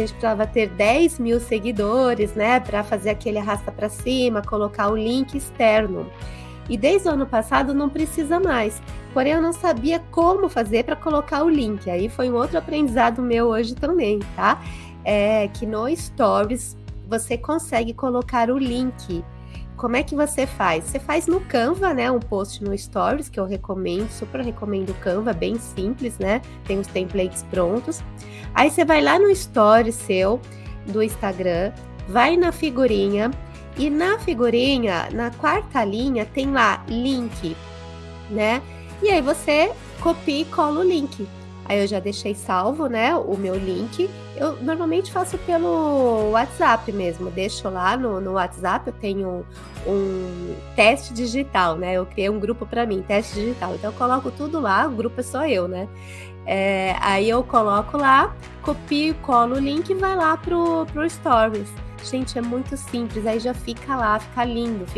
a gente precisava ter 10 mil seguidores, né, para fazer aquele arrasta para cima, colocar o link externo. E desde o ano passado não precisa mais. Porém, eu não sabia como fazer para colocar o link. Aí foi um outro aprendizado meu hoje também, tá? É que no Stories você consegue colocar o link. Como é que você faz? Você faz no Canva, né? Um post no Stories que eu recomendo, super recomendo o Canva, bem simples, né? Tem os templates prontos. Aí você vai lá no Stories seu do Instagram, vai na figurinha e na figurinha, na quarta linha, tem lá link, né? E aí você copia e cola o link. Aí eu já deixei salvo, né, o meu link. Eu normalmente faço pelo WhatsApp mesmo, deixo lá no, no WhatsApp, eu tenho um teste digital, né? Eu criei um grupo para mim, teste digital. Então eu coloco tudo lá, o grupo é só eu, né? É, aí eu coloco lá, copio, colo o link e vai lá pro, pro Stories. Gente, é muito simples, aí já fica lá, fica lindo, fica